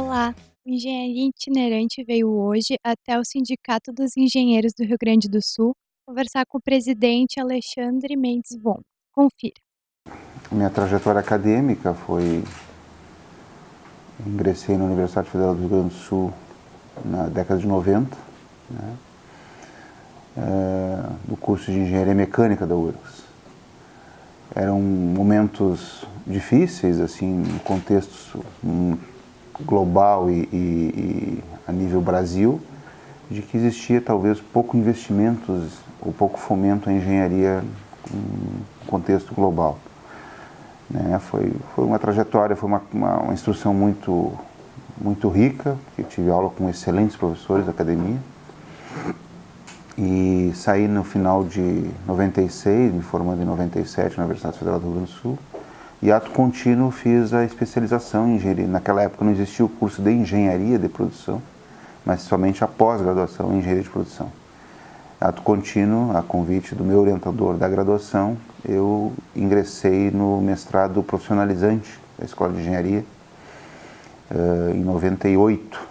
Olá, Engenharia Itinerante veio hoje até o Sindicato dos Engenheiros do Rio Grande do Sul conversar com o presidente Alexandre Mendes Von. Confira. Minha trajetória acadêmica foi... Ingressei na Universidade Federal do Rio Grande do Sul na década de 90, né? é, no curso de Engenharia Mecânica da URGS. Eram momentos difíceis, assim, no contexto global e, e, e, a nível Brasil, de que existia talvez pouco investimentos ou pouco fomento à engenharia no contexto global. Né? Foi, foi uma trajetória, foi uma, uma, uma instrução muito, muito rica, que tive aula com excelentes professores da academia, e saí no final de 96, me formando em 97 na Universidade Federal do Rio Grande do Sul, e ato contínuo fiz a especialização em engenharia. Naquela época não existia o curso de engenharia de produção, mas somente a pós-graduação em engenharia de produção. Ato contínuo, a convite do meu orientador da graduação, eu ingressei no mestrado profissionalizante da Escola de Engenharia uh, em 98.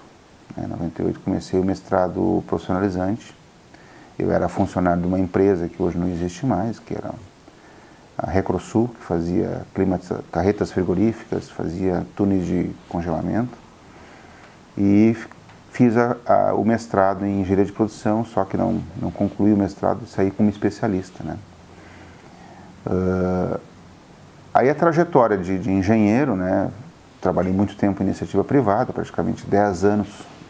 Em 98 comecei o mestrado profissionalizante. Eu era funcionário de uma empresa que hoje não existe mais, que era a Recrosul, que fazia carretas frigoríficas, fazia túneis de congelamento. E fiz a, a, o mestrado em engenharia de produção, só que não, não concluí o mestrado e saí como especialista. Né? Uh, aí a trajetória de, de, engenheiro, né? trabalhei muito tempo em iniciativa privada, praticamente 10 anos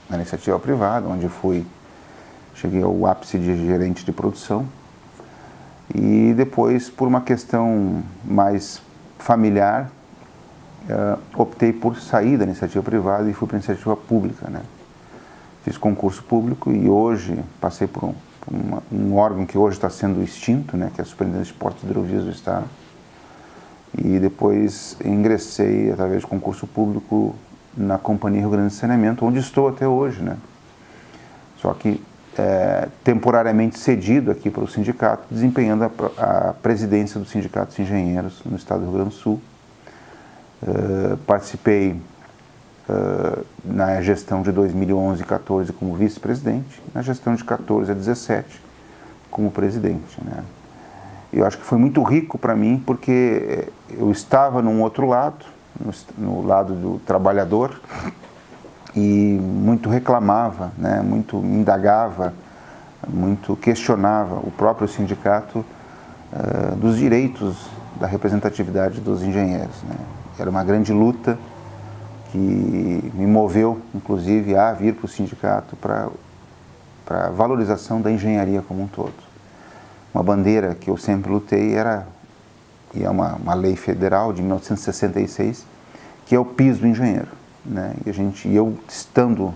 na iniciativa privada, onde fui, cheguei ao ápice de gerente de produção, e depois, por uma questão mais familiar, uh, optei por sair da iniciativa privada e fui para a iniciativa pública. Né? Fiz concurso público e hoje passei por um, por uma, um órgão que hoje está sendo extinto, né? que é a Superintendência de Portos e Hidrovias do Estado. E depois ingressei, através de concurso público, na Companhia Rio Grande de Saneamento, onde estou até hoje. Né? Só que é, temporariamente cedido aqui para o sindicato, desempenhando a, a, presidência do Sindicato de Engenheiros no estado do Rio Grande do Sul. Uh, participei uh, na gestão de 2011 e 14 como vice-presidente, na gestão de 14 a 17 como presidente. Né? Eu acho que foi muito rico para mim porque eu estava num outro lado, no, no lado do trabalhador, e muito reclamava, né, muito indagava, muito questionava o próprio sindicato uh, dos direitos da representatividade dos engenheiros. Né. Era uma grande luta que me moveu, inclusive, a vir para o sindicato para a valorização da engenharia como um todo. Uma bandeira que eu sempre lutei era, e é uma, uma lei federal de 1966, que é o piso do engenheiro. Né? E a gente, eu estando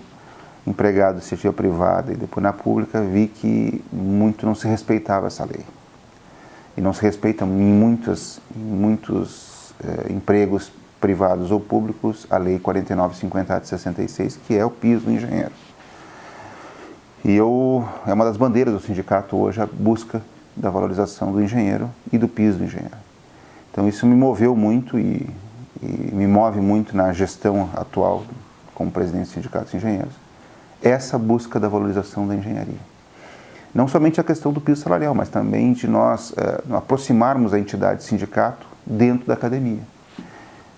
empregado iniciativa privada e depois na pública, vi que muito não se respeitava essa lei. E não se respeita em muitos, em muitos eh, empregos privados ou públicos a lei 4950 de 66, que é o piso do engenheiro. E eu, é uma das bandeiras do sindicato hoje a busca da valorização do engenheiro e do piso do engenheiro. Então isso me moveu muito e e me move muito na gestão atual como presidente do Sindicato de Engenheiros, essa busca da valorização da engenharia. Não somente a questão do piso salarial, mas também de nós é, aproximarmos a entidade sindicato dentro da academia.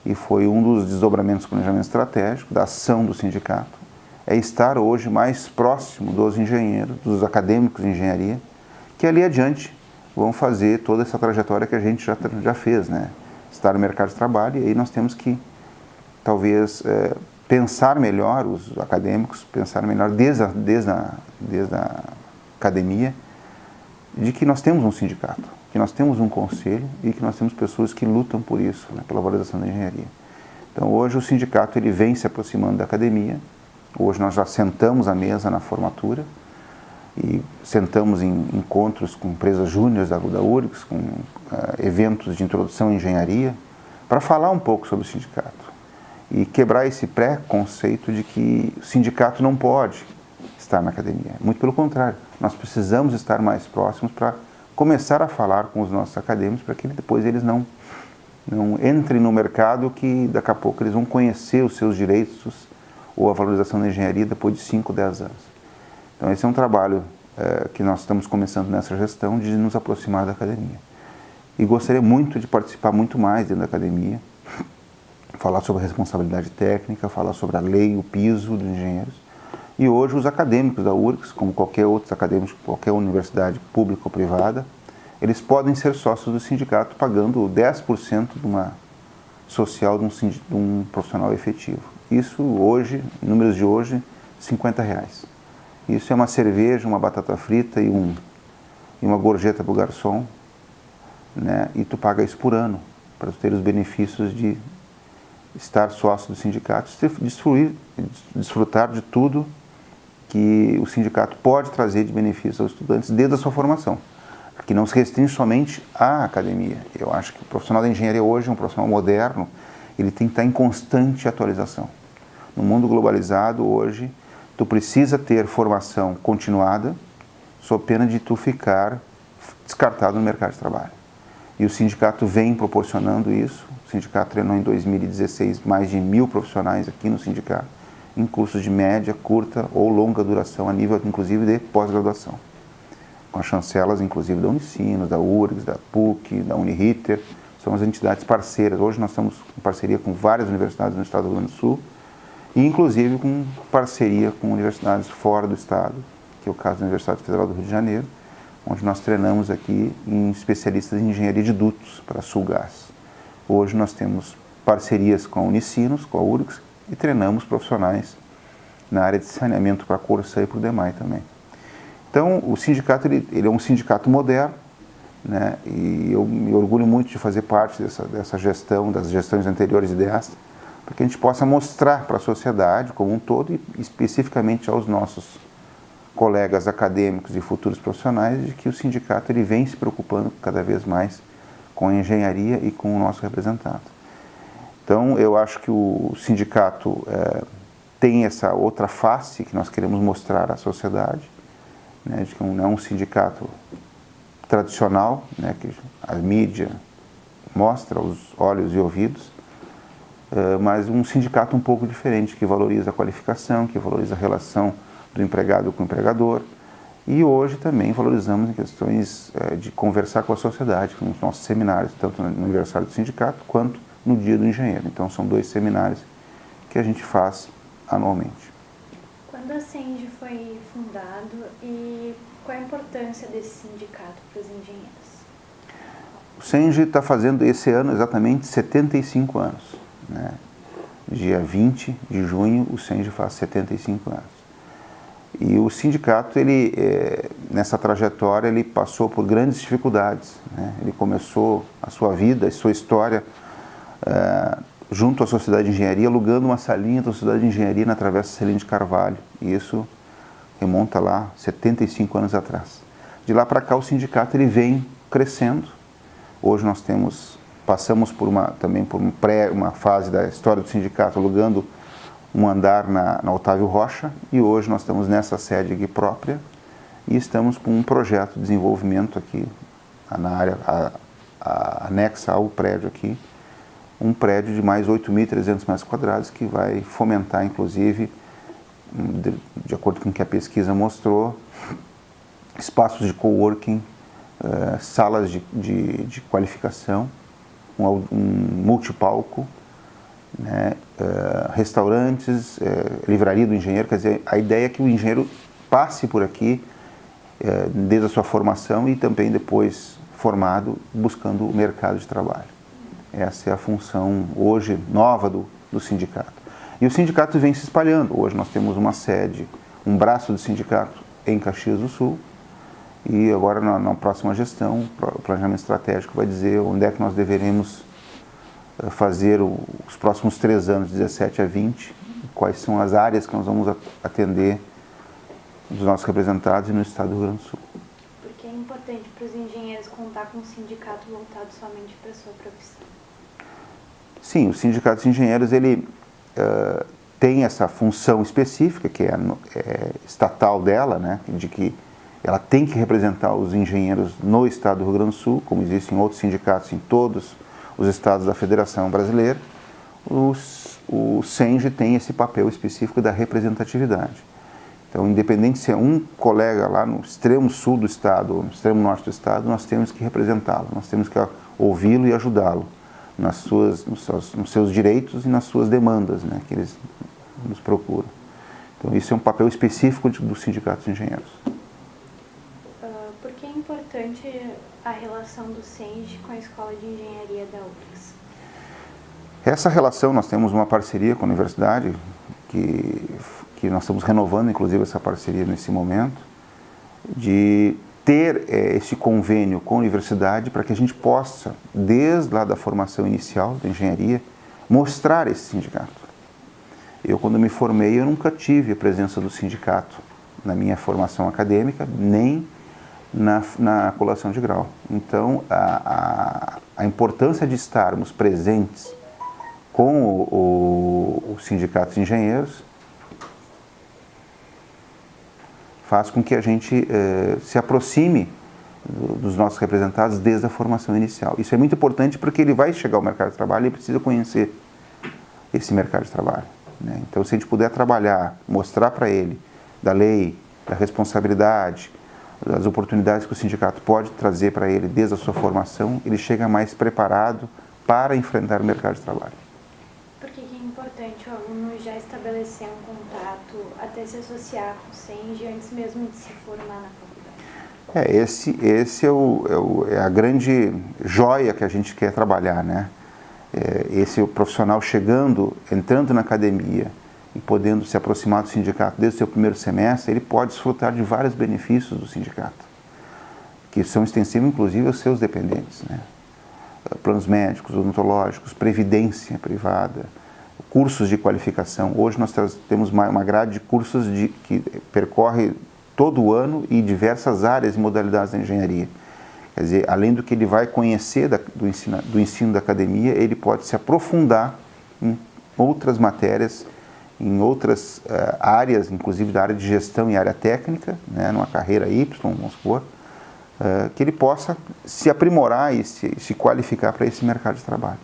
E foi um dos desdobramentos do planejamento estratégico, da ação do sindicato, é estar hoje mais próximo dos engenheiros, dos acadêmicos de engenharia, que ali adiante vão fazer toda essa trajetória que a gente já, já fez, né? Estar no mercado de trabalho, e aí nós temos que, talvez, é, pensar melhor, os acadêmicos, pensar melhor desde a, desde, a, desde a academia, de que nós temos um sindicato, que nós temos um conselho e que nós temos pessoas que lutam por isso, né, pela valorização da engenharia. Então hoje o sindicato ele vem se aproximando da academia, hoje nós já sentamos à mesa na formatura, e sentamos em encontros com empresas júniores da, da URGS, com uh, eventos de introdução à engenharia, para falar um pouco sobre o sindicato e quebrar esse pré-conceito de que o sindicato não pode estar na academia. Muito pelo contrário, nós precisamos estar mais próximos para começar a falar com os nossos acadêmicos para que depois eles não, não entrem no mercado que daqui a pouco eles vão conhecer os seus direitos, ou a valorização da engenharia depois de 5, 10 anos. Então esse é um trabalho é, que nós estamos começando nessa gestão de nos aproximar da academia. E gostaria muito de participar muito mais dentro da academia, falar sobre a responsabilidade técnica, falar sobre a lei, o piso dos engenheiros. E hoje os acadêmicos da URGS, como qualquer outro acadêmico, qualquer universidade pública ou privada, eles podem ser sócios do sindicato pagando 10% de uma social de um, de um, profissional efetivo. Isso hoje, números de hoje, 50 reais. Isso é uma cerveja, uma batata frita e, um, e uma gorjeta para o garçom, né? e tu paga isso por ano, para ter os benefícios de estar sócio do sindicato, desfruir, desfrutar de tudo que o sindicato pode trazer de benefícios aos estudantes desde a sua formação, que não se restringe somente à academia. Eu acho que o profissional da engenharia hoje, um profissional moderno, ele tem que estar em constante atualização. No mundo globalizado hoje, tu precisa ter formação continuada, sob pena de tu ficar descartado no mercado de trabalho. E o sindicato vem proporcionando isso. O sindicato treinou em 2016 mais de mil profissionais aqui no sindicato, em cursos de média, curta ou longa duração, a nível inclusive de pós-graduação. Com as chancelas, inclusive, da Unicinos, da URGS, da PUC, da Uniriter, são as entidades parceiras. Hoje nós estamos em parceria com várias universidades no estado do Rio Grande do Sul, e inclusive com parceria com universidades fora do estado, que é o caso da Universidade Federal do Rio de Janeiro, onde nós treinamos aqui em especialistas em engenharia de dutos para Sulgás. Hoje nós temos parcerias com a Unicinos, com a URGS, e treinamos profissionais na área de saneamento para a Corsa e para o DEMAI também. Então, o sindicato ele, ele é um sindicato moderno, né, e eu me orgulho muito de fazer parte dessa, dessa gestão, das gestões anteriores desta, para que a gente possa mostrar para a sociedade como um todo e especificamente aos nossos colegas acadêmicos e futuros profissionais de que o sindicato ele vem se preocupando cada vez mais com a engenharia e com o nosso representado. Então, eu acho que o sindicato é, tem essa outra face que nós queremos mostrar à sociedade, né, de que não é um sindicato tradicional, né, que a mídia mostra os olhos e ouvidos, eh, mas um sindicato um pouco diferente, que valoriza a qualificação, que valoriza a relação do empregado com o empregador. E hoje também valorizamos em questões eh, de conversar com a sociedade, com os nossos seminários, tanto no aniversário do sindicato quanto no dia do engenheiro. Então são dois seminários que a gente faz anualmente. Quando a CENG foi fundado e qual a importância desse sindicato para os engenheiros? O CENG está fazendo esse ano exatamente 75 anos. Né? Dia 20 de junho, o SENGE faz 75 anos. E o sindicato, ele, é, nessa trajetória, ele passou por grandes dificuldades. Né? Ele começou a sua vida, a sua história, é, junto à Sociedade de Engenharia, alugando uma salinha da Sociedade de Engenharia na Travessa Celino de Carvalho. E isso remonta lá 75 anos atrás. De lá para cá, o sindicato ele vem crescendo. Hoje nós temos Passamos por uma, também por um pré, uma fase da história do sindicato alugando um andar na, na Otávio Rocha e hoje nós estamos nessa sede aqui própria e estamos com um projeto de desenvolvimento aqui na área a, a, anexa ao prédio aqui, um prédio de mais 8.300 metros quadrados que vai fomentar inclusive, de, de, acordo com o que a pesquisa mostrou, espaços de coworking, uh, salas de, de, de qualificação, um, um multipalco, né, uh, restaurantes, uh, livraria do engenheiro, quer dizer, a ideia é que o engenheiro passe por aqui uh, desde a sua formação e também depois formado buscando o mercado de trabalho. Essa é a função hoje nova do, do sindicato. E o sindicato vem se espalhando. Hoje nós temos uma sede, um braço do sindicato em Caxias do Sul, e agora, na, na, próxima gestão, o planejamento estratégico vai dizer onde é que nós deveremos eh, fazer o, os próximos três anos, 17 a 20, quais são as áreas que nós vamos atender dos nossos representados no estado do Rio Grande do Sul. Porque é importante para os engenheiros contar com um sindicato voltado somente para a sua profissão. Sim, o sindicato de engenheiros, ele uh, tem essa função específica, que é, é estatal dela, né, de que ela tem que representar os engenheiros no estado do Rio Grande do Sul, como existem outros sindicatos em todos os estados da Federação Brasileira. O SENGE tem esse papel específico da representatividade. Então, independente se é um colega lá no extremo sul do estado ou no extremo norte do estado, nós temos que representá-lo, nós temos que ouvi-lo e ajudá-lo nas suas, nos, seus, nos seus direitos e nas suas demandas né, que eles nos procuram. Então, isso é um papel específico dos sindicatos de engenheiros. Uh, por que é a relação do SENGE com a Escola de Engenharia da UFRGS? Essa relação, nós temos uma parceria com a universidade, que, que nós estamos renovando, inclusive, essa parceria nesse momento, de ter é, esse convênio com a universidade para que a gente possa, desde lá da formação inicial da engenharia, mostrar esse sindicato. Eu, quando me formei, eu nunca tive a presença do sindicato na minha formação acadêmica, nem na, na colação de grau. Então, a, a, a importância de estarmos presentes com o, o, o sindicato de engenheiros faz com que a gente eh, se aproxime dos nossos representados desde a formação inicial. Isso é muito importante porque ele vai chegar ao mercado de trabalho e precisa conhecer esse mercado de trabalho. Né? Então, se a gente puder trabalhar, mostrar para ele da lei, da responsabilidade, das oportunidades que o sindicato pode trazer para ele desde a sua formação, ele chega mais preparado para enfrentar o mercado de trabalho. Por que é importante o aluno já estabelecer um contato, até se associar com o SENG antes mesmo de se formar na faculdade? É, esse, esse é, o, é, o, é a grande joia que a gente quer trabalhar, né? É, esse profissional chegando, entrando na academia e podendo se aproximar do sindicato desde o seu primeiro semestre, ele pode desfrutar de vários benefícios do sindicato, que são extensivos inclusive aos seus dependentes, né? planos médicos, odontológicos, previdência privada, cursos de qualificação. Hoje nós temos uma grade de cursos de, que percorre todo o ano e diversas áreas e modalidades da engenharia. Quer dizer, além do que ele vai conhecer da, do, ensino, do ensino da academia, ele pode se aprofundar em outras matérias, em outras uh, áreas, inclusive da área de gestão e área técnica, né, numa carreira Y, vamos supor, uh, que ele possa se aprimorar e se, se qualificar para esse mercado de trabalho.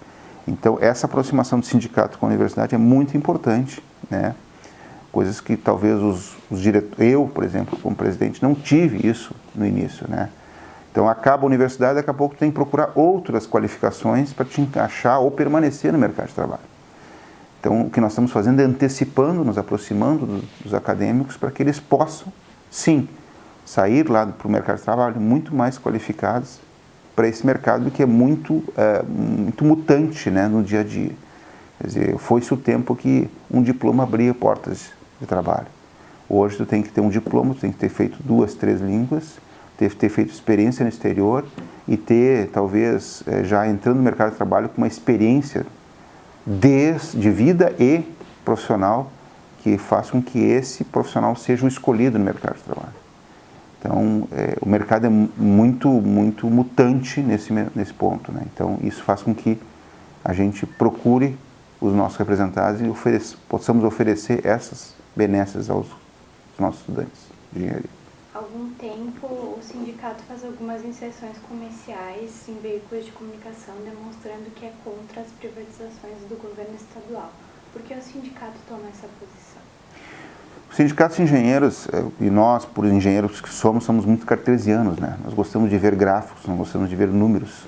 Então, essa aproximação do sindicato com a universidade é muito importante, né? coisas que talvez os, os diretores, eu, por exemplo, como presidente, não tive isso no início, né? Então acaba a universidade, daqui a pouco tem que procurar outras qualificações para te encaixar ou permanecer no mercado de trabalho. Então o que nós estamos fazendo é antecipando, nos aproximando dos, dos acadêmicos para que eles possam, sim, sair lá para o mercado de trabalho muito mais qualificados para esse mercado que é muito, é, muito mutante né, no dia a dia. Quer dizer, foi-se o tempo que um diploma abria portas de trabalho. Hoje tu tem que ter um diploma, tu tem que ter feito duas, três línguas, ter, ter feito experiência no exterior e ter, talvez, é, já entrando no mercado de trabalho com uma experiência de, vida e profissional que faça com que esse profissional seja o escolhido no mercado de trabalho. Então, é, o mercado é muito, muito mutante nesse, nesse ponto. Né? Então, isso faz com que a gente procure os nossos representados e ofereça, possamos oferecer essas benesses aos nossos estudantes de engenharia algum tempo, o sindicato faz algumas inserções comerciais em veículos de comunicação demonstrando que é contra as privatizações do governo estadual. Por que o sindicato toma essa posição? Os sindicatos engenheiros, eh, e nós, por engenheiros que somos, somos muito cartesianos, né? Nós gostamos de ver gráficos, nós gostamos de ver números.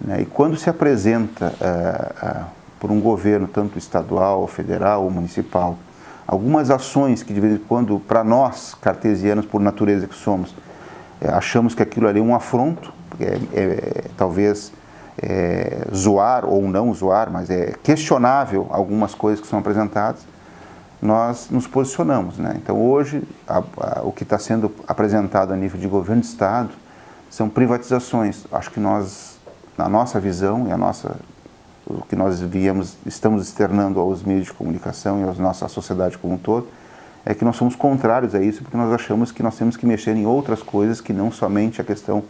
Né? E quando se apresenta uh, uh, por um governo, tanto estadual, federal ou municipal, algumas ações que de vez em quando, para nós, cartesianos por natureza que somos, é, achamos que aquilo ali é um afronto, é, é, talvez é, zoar ou não zoar, mas é questionável algumas coisas que são apresentadas, nós nos posicionamos. Né? Então hoje, a, a, o que está sendo apresentado a nível de governo de Estado são privatizações. Acho que nós, na nossa visão e a nossa o que nós viemos, estamos externando aos meios de comunicação e à nossa sociedade como um todo, é que nós somos contrários a isso, porque nós achamos que nós temos que mexer em outras coisas que não somente a questão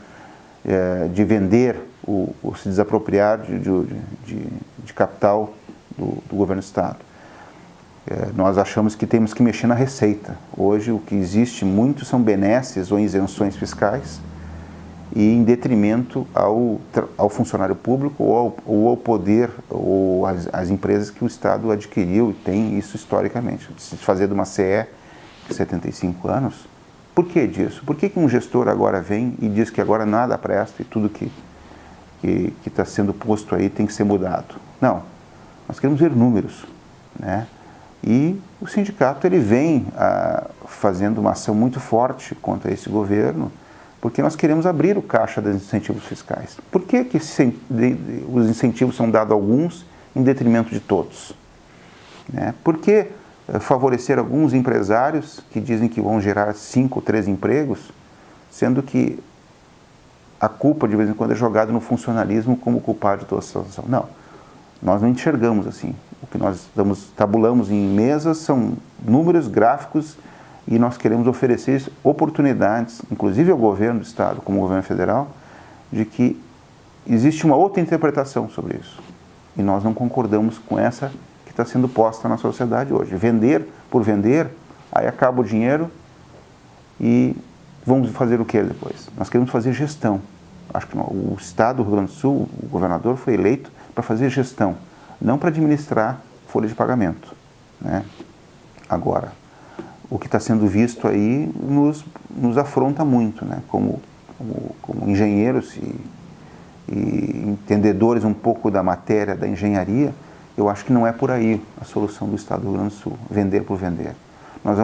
é, de vender ou, se desapropriar de, de, de, de capital do, do, governo do Estado. É, nós achamos que temos que mexer na receita. Hoje o que existe muito são benesses ou isenções fiscais e em detrimento ao, ao funcionário público ou ao, ou ao poder ou às, às, empresas que o Estado adquiriu e tem isso historicamente. Se fazer de uma CE de 75 anos, por que disso? Por que, que um gestor agora vem e diz que agora nada presta e tudo que está sendo posto aí tem que ser mudado? Não, nós queremos ver números, né? E o sindicato ele vem ah, fazendo uma ação muito forte contra esse governo, porque nós queremos abrir o caixa dos incentivos fiscais. Por que, que os incentivos são dados a alguns em detrimento de todos? Né? Por que eh, favorecer alguns empresários que dizem que vão gerar cinco ou três empregos, sendo que a culpa de vez em quando é jogada no funcionalismo como culpado de toda a situação? Não, nós não enxergamos assim. O que nós damos, tabulamos em mesas são números, gráficos e nós queremos oferecer oportunidades, inclusive ao governo do Estado, como governo federal, de que existe uma outra interpretação sobre isso. E nós não concordamos com essa que está sendo posta na sociedade hoje. Vender por vender, aí acaba o dinheiro e vamos fazer o que depois? Nós queremos fazer gestão. Acho que o Estado do Rio Grande do Sul, o governador foi eleito para fazer gestão, não para administrar folha de pagamento. Né? Agora, o que está sendo visto aí nos, nos afronta muito, né? como, como, como engenheiros e, e, entendedores um pouco da matéria da engenharia, eu acho que não é por aí a solução do Estado do Rio Grande do Sul, vender por vender. Nós,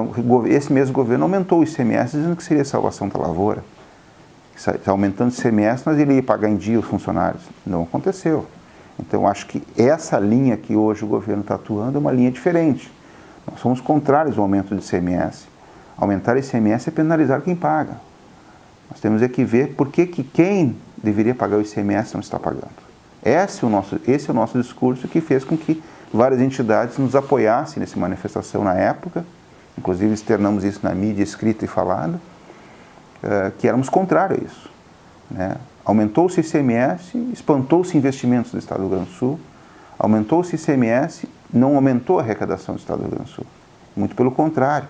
esse mesmo governo aumentou o ICMS dizendo que seria salvação da lavoura. Está aumentando o ICMS, mas ele ia pagar em dia os funcionários. Não aconteceu. Então, acho que essa linha que hoje o governo está atuando é uma linha diferente nós somos contrários ao aumento do ICMS. Aumentar ICMS é penalizar quem paga. Nós temos é que ver por que, que quem deveria pagar o ICMS não está pagando. Esse é, o nosso, esse é o nosso discurso que fez com que várias entidades nos apoiassem nessa manifestação na época, inclusive externamos isso na mídia escrita e falada, uh, que éramos contrários a isso. Né? Aumentou-se o ICMS, espantou-se investimentos do Estado do Rio Grande do Sul, aumentou-se o ICMS não aumentou a arrecadação do Estado do Rio Grande do Sul. Muito pelo contrário.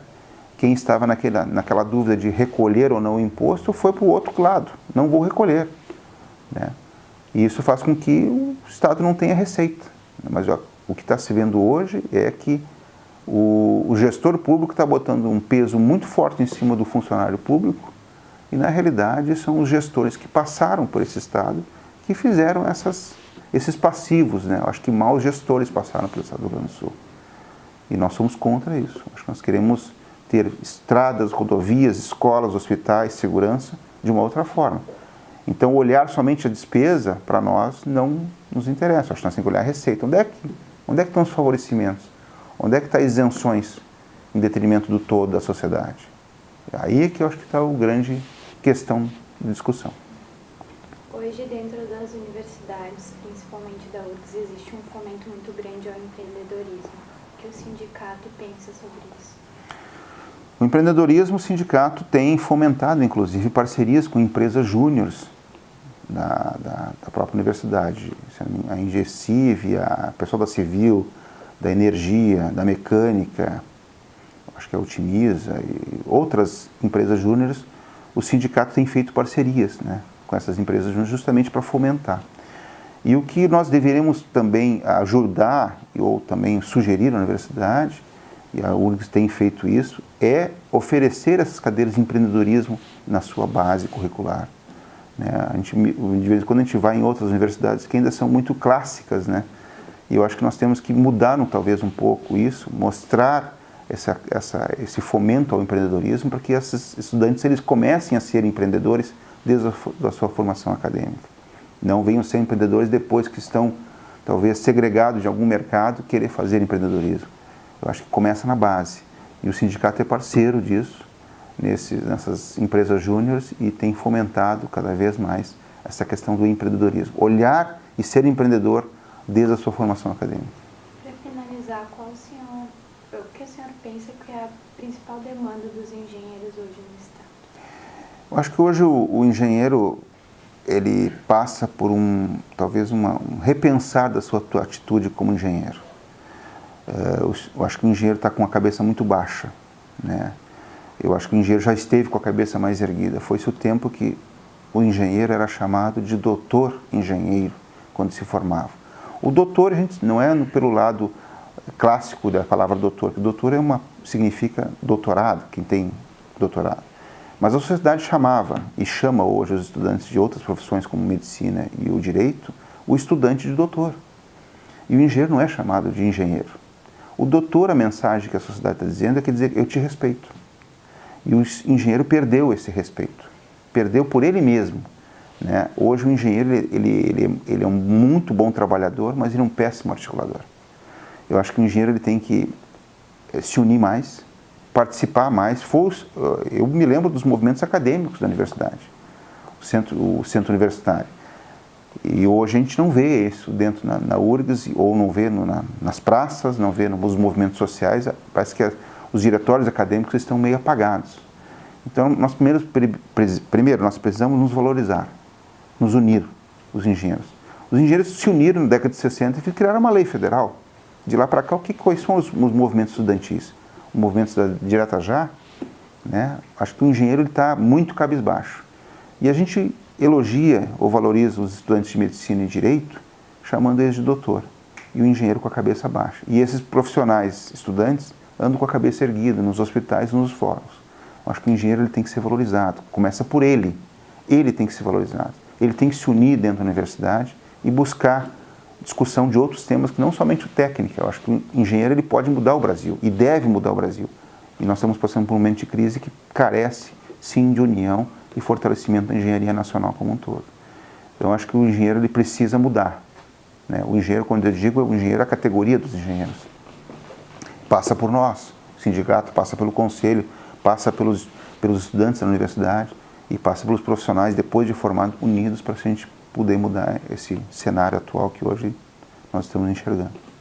Quem estava naquela, naquela dúvida de recolher ou não o imposto foi para o outro lado. Não vou recolher. Né? E isso faz com que o Estado não tenha receita. Mas ó, o que está se vendo hoje é que o, o gestor público está botando um peso muito forte em cima do funcionário público e, na realidade, são os gestores que passaram por esse Estado que fizeram essas esses passivos, né? Eu acho que maus gestores passaram pelo Estado do Rio Grande do Sul. E nós somos contra isso. Acho que nós queremos ter estradas, rodovias, escolas, hospitais, segurança de uma outra forma. Então, olhar somente a despesa, para nós, não nos interessa. Acho que nós temos que olhar a receita. Onde é que, onde é que estão os favorecimentos? Onde é que estão tá isenções em detrimento do todo da sociedade? Aí é que eu acho que está a grande questão de discussão. Hoje, dentro das universidades, principalmente da URGS, existe um fomento muito grande ao empreendedorismo. O que o sindicato pensa sobre isso? O empreendedorismo, o sindicato tem fomentado, inclusive, parcerias com empresas júniores da, da, da, própria universidade. A Ingesiv, a pessoal da Civil, da Energia, da Mecânica, acho que a Otimiza e outras empresas júniores, o sindicato tem feito parcerias, né? Com essas empresas justamente para fomentar. E o que nós deveríamos também ajudar ou também sugerir à universidade, e a URGS tem feito isso, é oferecer essas cadeiras de empreendedorismo na sua base curricular. Né? A gente, de vez em quando a gente vai em outras universidades que ainda são muito clássicas, né? e eu acho que nós temos que mudar talvez um pouco isso, mostrar essa, essa, esse fomento ao empreendedorismo para que esses estudantes eles comecem a ser empreendedores desde a sua formação acadêmica. Não venham ser empreendedores depois que estão, talvez, segregados de algum mercado, querer fazer empreendedorismo. Eu acho que começa na base. E o sindicato é parceiro disso, nesse, nessas empresas júniores, e tem fomentado cada vez mais essa questão do empreendedorismo. Olhar e ser empreendedor desde a sua formação acadêmica. Para finalizar, qual o senhor, o que o senhor pensa que é a principal demanda dos engenheiros hoje no? Eu acho que hoje o, o engenheiro ele passa por um talvez uma, um repensar da sua atitude como engenheiro. É, eu, acho que o engenheiro está com a cabeça muito baixa, né? Eu acho que o engenheiro já esteve com a cabeça mais erguida. Foi-se o tempo que o engenheiro era chamado de doutor engenheiro quando se formava. O doutor, a gente não é pelo lado clássico da palavra doutor, que doutor é uma, significa doutorado, quem tem doutorado. Mas a sociedade chamava, e chama hoje os estudantes de outras profissões como medicina e o direito, o estudante de doutor. E o engenheiro não é chamado de engenheiro. O doutor, a mensagem que a sociedade está dizendo é que dizer, eu te respeito. E o engenheiro perdeu esse respeito. Perdeu por ele mesmo. Né? Hoje o engenheiro ele, ele, ele é um muito bom trabalhador, mas ele é um péssimo articulador. Eu acho que o engenheiro ele tem que eh, se unir mais, participar mais. eu me lembro dos movimentos acadêmicos da universidade, o centro, o centro universitário. E hoje a gente não vê isso dentro na, na URGS, ou não vê no, na, nas praças, não vê nos movimentos sociais. Parece que os diretórios acadêmicos estão meio apagados. Então, nós primeiro, primeiro nós precisamos nos valorizar, nos unir, os engenheiros. Os engenheiros se uniram na década de 60 e criaram uma lei federal. De lá para cá, o que, quais são os, os movimentos estudantis? Os movimentos da Direta Já, né? acho que o engenheiro está muito cabisbaixo. E a gente elogia ou valoriza os estudantes de medicina e direito, chamando eles de doutor, e o engenheiro com a cabeça baixa. E esses profissionais, estudantes, andam com a cabeça erguida nos hospitais e nos fóruns. Acho que o engenheiro ele tem que ser valorizado, começa por ele. Ele tem que ser valorizado. Ele tem que se unir dentro da universidade e buscar discussão de outros temas que não somente o técnico. Eu acho que o engenheiro ele pode mudar o Brasil e deve mudar o Brasil. E nós estamos passando por um momento de crise que carece, sim, de união e fortalecimento da engenharia nacional como um todo. Então, eu acho que o engenheiro ele precisa mudar. Né? O engenheiro, quando eu digo, o engenheiro é a categoria dos engenheiros. Passa por nós, o sindicato passa pelo conselho, passa pelos, pelos estudantes da universidade e passa pelos profissionais, depois de formados, unidos para a gente poder mudar esse cenário atual que hoje nós estamos enxergando.